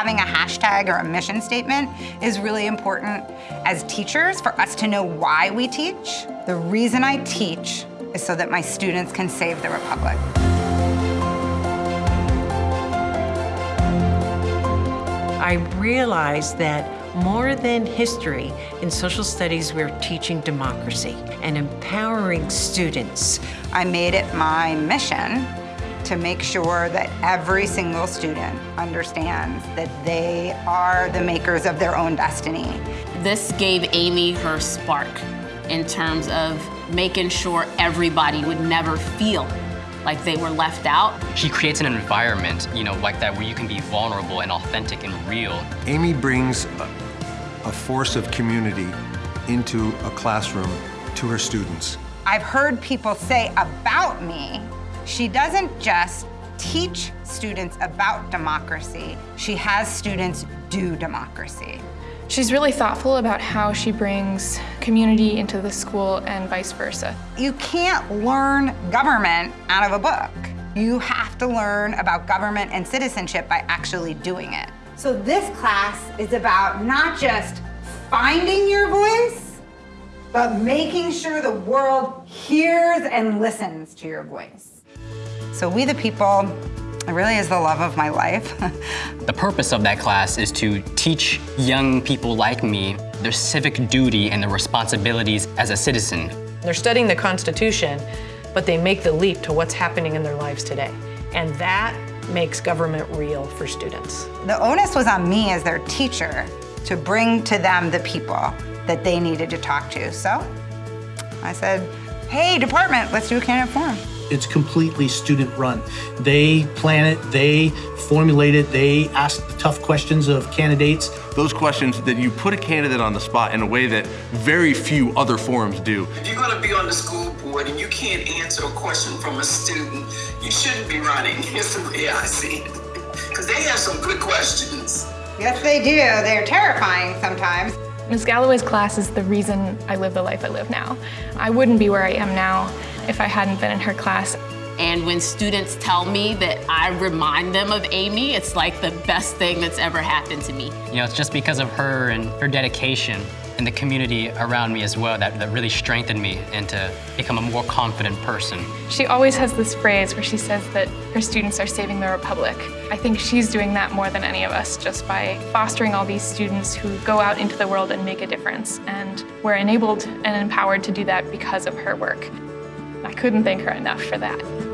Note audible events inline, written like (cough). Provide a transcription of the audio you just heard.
having a hashtag or a mission statement is really important as teachers for us to know why we teach. The reason I teach is so that my students can save the Republic. I realized that more than history, in social studies, we're teaching democracy and empowering students. I made it my mission to make sure that every single student understands that they are the makers of their own destiny. This gave Amy her spark in terms of making sure everybody would never feel like they were left out. She creates an environment, you know, like that where you can be vulnerable and authentic and real. Amy brings a, a force of community into a classroom to her students. I've heard people say about me, she doesn't just teach students about democracy, she has students do democracy. She's really thoughtful about how she brings community into the school and vice versa. You can't learn government out of a book. You have to learn about government and citizenship by actually doing it. So this class is about not just finding your voice, but making sure the world hears and listens to your voice. So we the people it really is the love of my life. (laughs) the purpose of that class is to teach young people like me their civic duty and their responsibilities as a citizen. They're studying the Constitution, but they make the leap to what's happening in their lives today. And that makes government real for students. The onus was on me as their teacher to bring to them the people that they needed to talk to. So I said, hey, department, let's do a candidate forum. It's completely student run. They plan it, they formulate it, they ask the tough questions of candidates. Those questions that you put a candidate on the spot in a way that very few other forums do. If you're gonna be on the school board and you can't answer a question from a student, you shouldn't be running, is the way I see it. Because they have some good questions. Yes, they do. They're terrifying sometimes. Ms. Galloway's class is the reason I live the life I live now. I wouldn't be where I am now if I hadn't been in her class. And when students tell me that I remind them of Amy, it's like the best thing that's ever happened to me. You know, it's just because of her and her dedication and the community around me as well that, that really strengthened me and to become a more confident person. She always has this phrase where she says that her students are saving the Republic. I think she's doing that more than any of us just by fostering all these students who go out into the world and make a difference. And we're enabled and empowered to do that because of her work. Couldn't thank her enough for that.